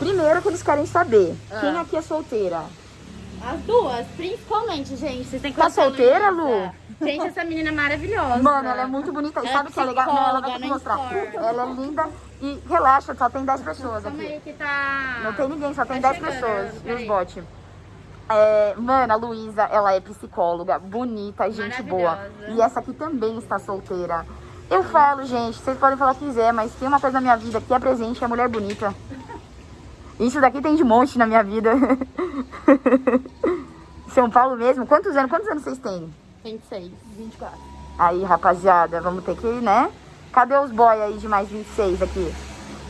Primeiro que eles querem saber, Ah. quem aqui é solteira? As duas, principalmente, gente. Vocês têm que Tá solteira, Luísa. Gente, essa menina é maravilhosa. Mano, ela é muito bonita. E Ela sabe o que é legal? Não, ela vai psicóloga, mostrar. for. Ela é linda e relaxa, só tem 10 pessoas Calma aqui. aí que tá... Não tem ninguém, só tem Tá 10 chegando, pessoas. E os bots. É, mano, a Luísa, ela é psicóloga, bonita, gente boa. E essa aqui também está solteira. Eu falo, gente, vocês podem falar o que quiser, mas tem uma coisa na minha vida que é presente, é mulher bonita. Isso daqui tem de monte na minha vida. São Paulo mesmo? Quantos anos? Quantos anos vocês têm? 26, 24. Aí, rapaziada, vamos ter que, né? Cadê os boy aí de mais 26 aqui?